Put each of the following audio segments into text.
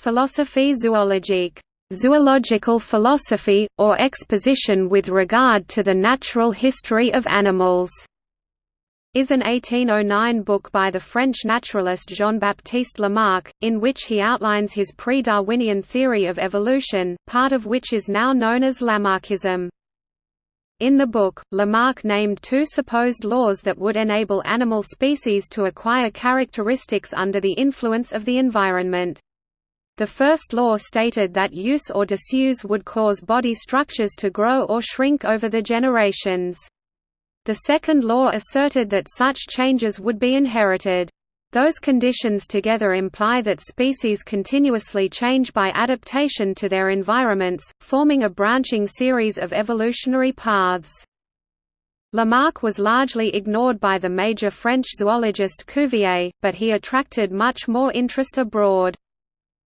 Philosophie zoologique zoological philosophy, or exposition with regard to the natural history of animals, is an 1809 book by the French naturalist Jean-Baptiste Lamarck, in which he outlines his pre-Darwinian theory of evolution, part of which is now known as Lamarckism. In the book, Lamarck named two supposed laws that would enable animal species to acquire characteristics under the influence of the environment. The first law stated that use or disuse would cause body structures to grow or shrink over the generations. The second law asserted that such changes would be inherited. Those conditions together imply that species continuously change by adaptation to their environments, forming a branching series of evolutionary paths. Lamarck was largely ignored by the major French zoologist Cuvier, but he attracted much more interest abroad.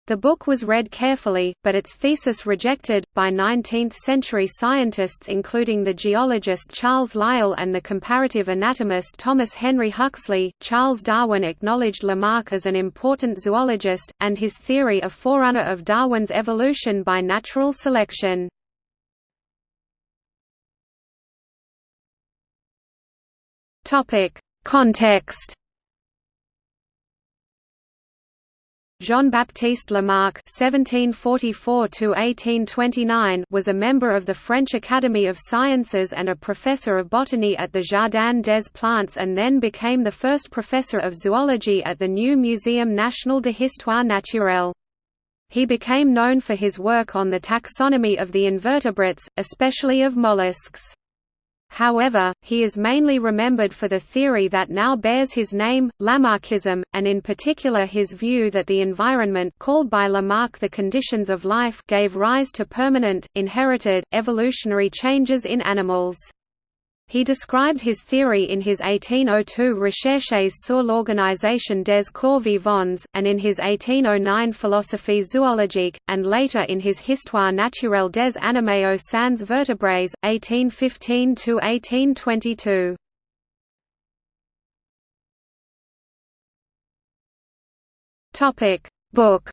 The book was read carefully, but its thesis rejected, by 19th-century scientists including the geologist Charles Lyell and the comparative anatomist Thomas Henry Huxley. Charles Darwin acknowledged Lamarck as an important zoologist, and his theory a forerunner of Darwin's evolution by natural selection. Context Jean-Baptiste Lamarck (1744–1829) was a member of the French Academy of Sciences and a professor of botany at the Jardin des Plantes, and then became the first professor of zoology at the new Muséum National de Histoire Naturelle. He became known for his work on the taxonomy of the invertebrates, especially of mollusks. However, he is mainly remembered for the theory that now bears his name, Lamarckism, and in particular his view that the environment called by Lamarck the conditions of life gave rise to permanent, inherited, evolutionary changes in animals. He described his theory in his 1802 Recherches sur l'organisation des corps vivants, and in his 1809 Philosophie zoologique, and later in his Histoire naturelle des animaux sans vertébrés, 1815–1822. Book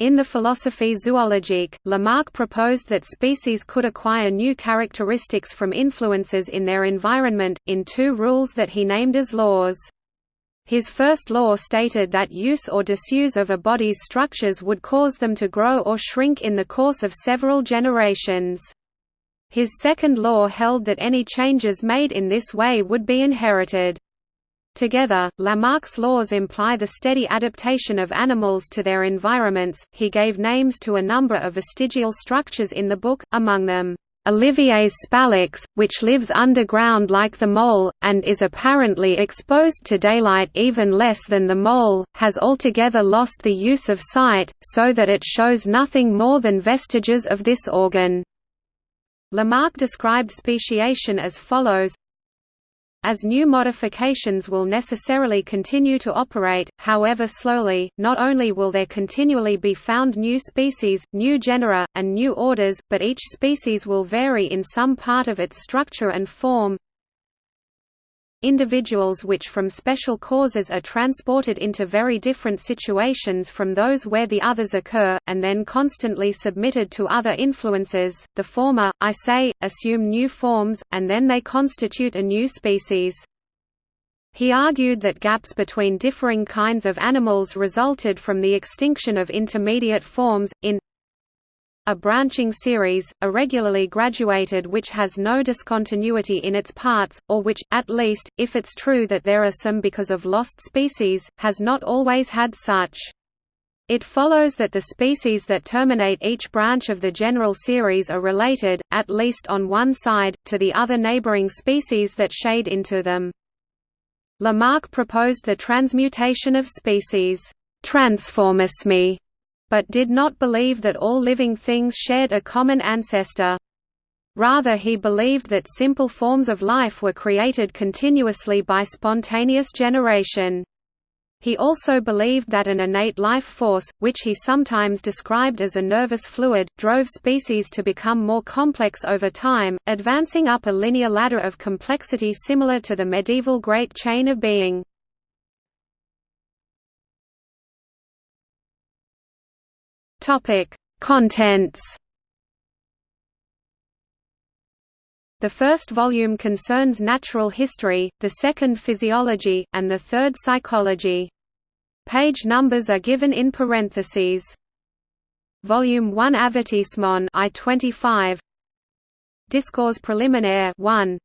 In the Philosophie zoologique, Lamarck proposed that species could acquire new characteristics from influences in their environment, in two rules that he named as laws. His first law stated that use or disuse of a body's structures would cause them to grow or shrink in the course of several generations. His second law held that any changes made in this way would be inherited. Together, Lamarck's laws imply the steady adaptation of animals to their environments. He gave names to a number of vestigial structures in the book, among them, Olivier's spalax, which lives underground like the mole, and is apparently exposed to daylight even less than the mole, has altogether lost the use of sight, so that it shows nothing more than vestiges of this organ. Lamarck described speciation as follows as new modifications will necessarily continue to operate, however slowly, not only will there continually be found new species, new genera, and new orders, but each species will vary in some part of its structure and form, individuals which from special causes are transported into very different situations from those where the others occur, and then constantly submitted to other influences, the former, I say, assume new forms, and then they constitute a new species. He argued that gaps between differing kinds of animals resulted from the extinction of intermediate forms, in a branching series, irregularly graduated which has no discontinuity in its parts, or which, at least, if it's true that there are some because of lost species, has not always had such. It follows that the species that terminate each branch of the general series are related, at least on one side, to the other neighboring species that shade into them. Lamarck proposed the transmutation of species, transformisme, but did not believe that all living things shared a common ancestor. Rather he believed that simple forms of life were created continuously by spontaneous generation. He also believed that an innate life force, which he sometimes described as a nervous fluid, drove species to become more complex over time, advancing up a linear ladder of complexity similar to the medieval Great Chain of Being. Topic: Contents. The first volume concerns natural history, the second physiology, and the third psychology. Page numbers are given in parentheses. Volume 1 Avertissement I 25 Discourse préliminaire 1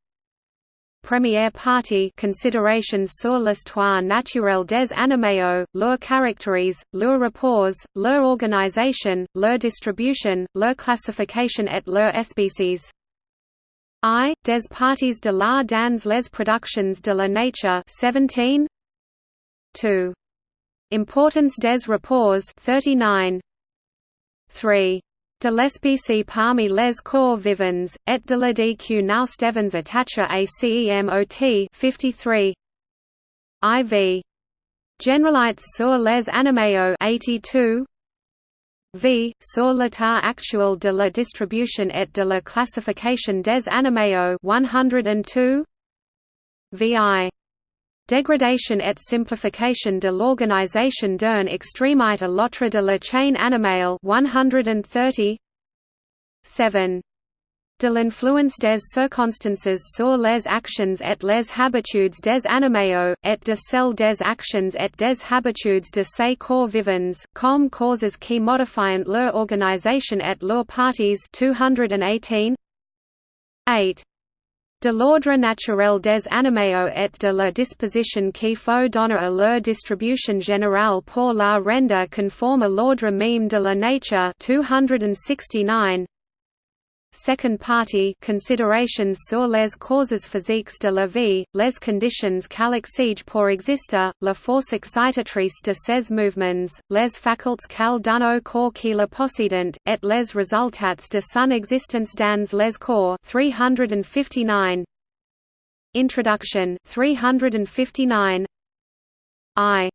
Première partie Considerations sur l'histoire naturelle des animaux, leur caractérise, leurs rapports, leur organisation, leur distribution, leur classification et leur espèces. I. Des parties de la dans les productions de la nature 17 2. Importance des rapports 39 3. De l'espèce parmi les corps vivants, et de la dq now Stevens attacher a CEMOT 53 IV. Generalites sur les animaux 82 V. Sur l'état actuel de la distribution et de la classification des animaux 102 VI. Dégradation et simplification de l'organisation d'un extrémite à l'autre de la chaîne animale. 130 7. De l'influence des circonstances sur les actions et les habitudes des animaux, et de celles des actions et des habitudes de ces corps vivants, comme causes qui modifient leur organisation et leurs parties. 218 8 de l'ordre naturel des animaux et de la disposition qui faut donner à leur distribution générale pour la rendre conforme à l'ordre même de la nature 269 Second party considerations sur les causes physiques de la vie, les conditions qu'elle pour exister, la force excitatrice de ses mouvements, les facultés qu'elle donne au corps qui la possédent, et les résultats de son existence dans les corps 359. Introduction 359. I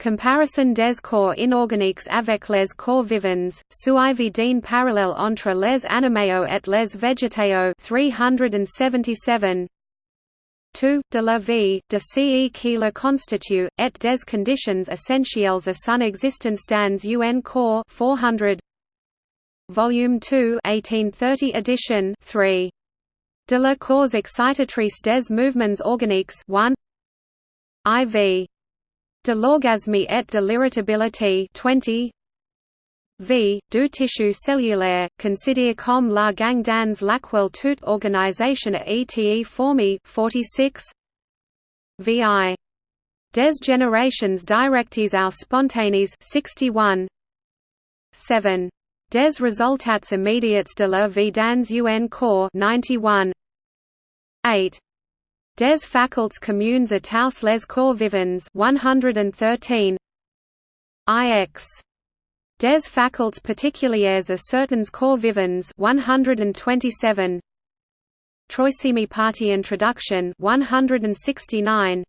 Comparison des corps inorganiques avec les corps vivants, suivi d'une parallèle entre les animaux et les végétaux 377 2. De la vie, de ce qui la constitue, et des conditions essentielles à son existence dans un corps 400 Volume 2 1830 edition 3. De la cause excitatrice des mouvements organiques 1 IV De l'orgasme et de l'irritabilité 20 V. Du tissu cellulaire, considéré comme la gang dans laquelle toute organisation est formée 46 VI. Des générations directes ou spontanées 61 7. Des résultats immédiats de la vie dans un corps 91 8. Des facultés communes à tous les corps vivants 113 IX Des facultés particulières à certains corps vivants 127 Troisième partie Introduction 169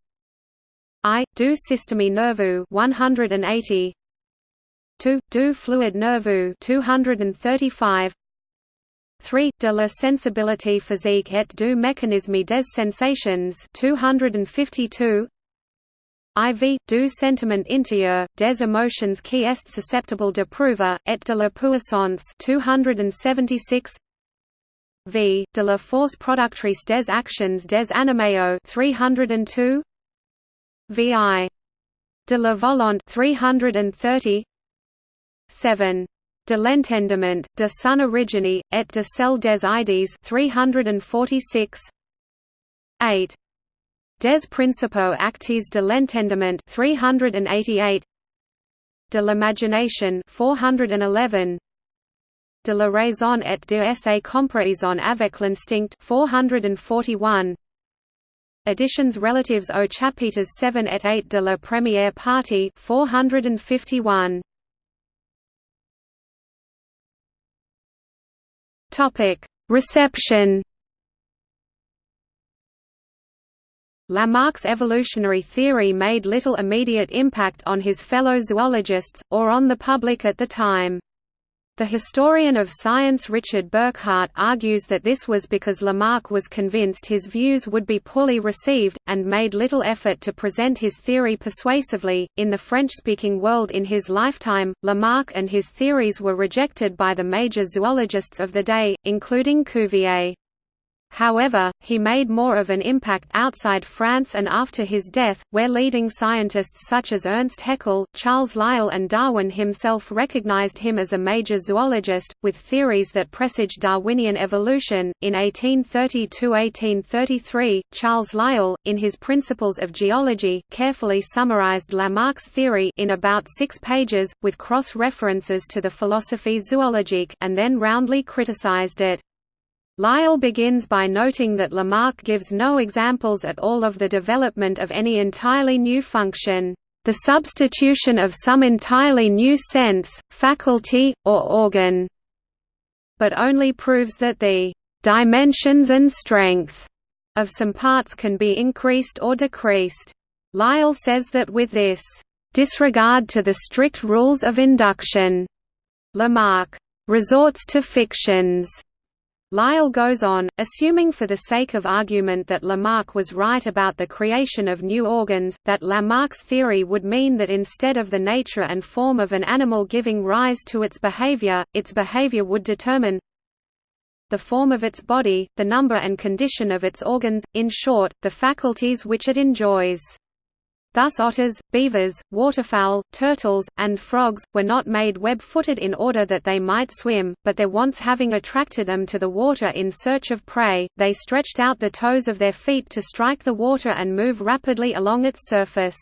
I. Du système nerveux 180 2 du fluide nerveux 235 3. De la sensibilité physique et du mécanisme des sensations 252 IV. Du sentiment intérieur, des émotions qui est susceptible de prouver, et de la puissance 276 V. De la force productrice des actions des animaux 302 VI. De la volonté 330 7 de l'entendement, de son origine, et de celle des idées 346 8. Des principaux actes de l'entendement 388 de l'imagination 411 de la raison et de sa comparaison avec l'instinct 441 Additions relatives aux chapitres 7 et 8 de la première partie 451 Topic: Reception. Lamarck's evolutionary theory made little immediate impact on his fellow zoologists, or on the public at the time. The historian of science Richard Burkhardt argues that this was because Lamarck was convinced his views would be poorly received, and made little effort to present his theory persuasively. In the French speaking world in his lifetime, Lamarck and his theories were rejected by the major zoologists of the day, including Cuvier. However, he made more of an impact outside France and after his death, where leading scientists such as Ernst Haeckel, Charles Lyell and Darwin himself recognized him as a major zoologist, with theories that presaged Darwinian evolution. In 1830–1833, Charles Lyell, in his Principles of Geology, carefully summarized Lamarck's theory in about six pages, with cross-references to the Philosophie zoologique and then roundly criticized it. Lyell begins by noting that Lamarck gives no examples at all of the development of any entirely new function, the substitution of some entirely new sense, faculty, or organ, but only proves that the dimensions and strength of some parts can be increased or decreased. Lyell says that with this disregard to the strict rules of induction, Lamarck resorts to fictions Lyell goes on, assuming for the sake of argument that Lamarck was right about the creation of new organs, that Lamarck's theory would mean that instead of the nature and form of an animal giving rise to its behavior, its behavior would determine the form of its body, the number and condition of its organs, in short, the faculties which it enjoys. Thus otters, beavers, waterfowl, turtles, and frogs, were not made web-footed in order that they might swim, but their wants having attracted them to the water in search of prey, they stretched out the toes of their feet to strike the water and move rapidly along its surface.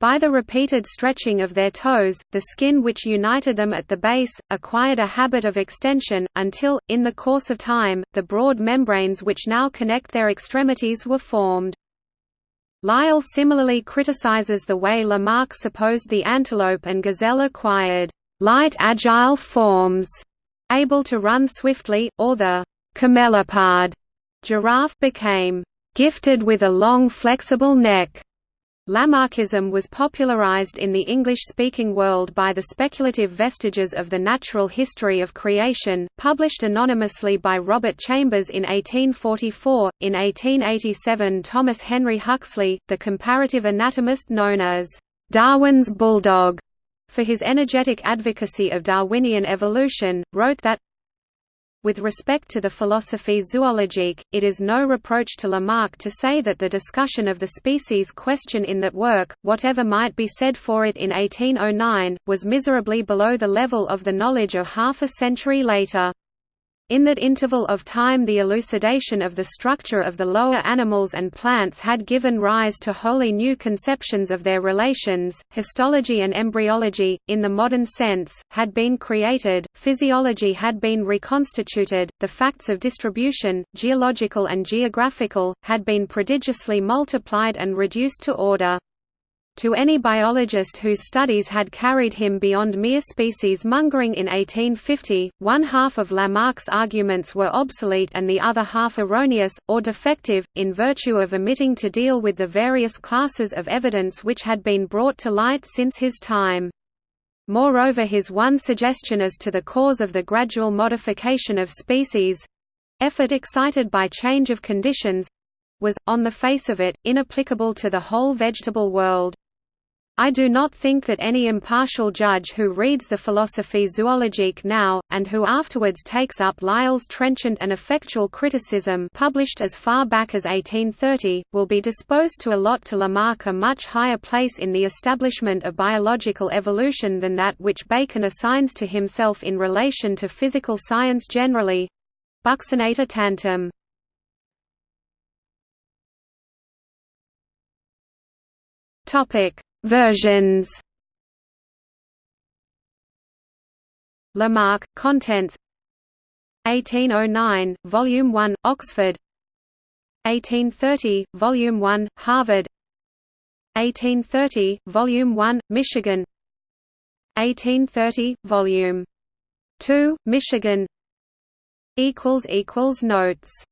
By the repeated stretching of their toes, the skin which united them at the base, acquired a habit of extension, until, in the course of time, the broad membranes which now connect their extremities were formed. Lyell similarly criticizes the way Lamarck supposed the antelope and gazelle acquired light agile forms, able to run swiftly, or the camelopard giraffe became gifted with a long flexible neck. Lamarckism was popularized in the English-speaking world by the speculative vestiges of the natural history of creation, published anonymously by Robert Chambers in 1844. In 1887 Thomas Henry Huxley, the comparative anatomist known as Darwin's bulldog, for his energetic advocacy of Darwinian evolution, wrote that with respect to the Philosophie zoologique, it is no reproach to Lamarck to say that the discussion of the species question in that work, whatever might be said for it in 1809, was miserably below the level of the knowledge of half a century later. In that interval of time the elucidation of the structure of the lower animals and plants had given rise to wholly new conceptions of their relations, histology and embryology, in the modern sense, had been created, physiology had been reconstituted, the facts of distribution, geological and geographical, had been prodigiously multiplied and reduced to order. To any biologist whose studies had carried him beyond mere species mongering in 1850, one half of Lamarck's arguments were obsolete and the other half erroneous, or defective, in virtue of omitting to deal with the various classes of evidence which had been brought to light since his time. Moreover his one suggestion as to the cause of the gradual modification of species—effort excited by change of conditions—was, on the face of it, inapplicable to the whole vegetable world. I do not think that any impartial judge who reads the Philosophie zoologique now, and who afterwards takes up Lyell's trenchant and effectual criticism published as far back as 1830, will be disposed to allot to Lamarck a much higher place in the establishment of biological evolution than that which Bacon assigns to himself in relation to physical science generally. Buccinator tantum. Topic Versions. Lamarck, Contents 1809, Volume 1, Oxford. 1830, Volume 1, Harvard. 1830, Volume 1, Michigan. 1830, Volume 2, Michigan. Notes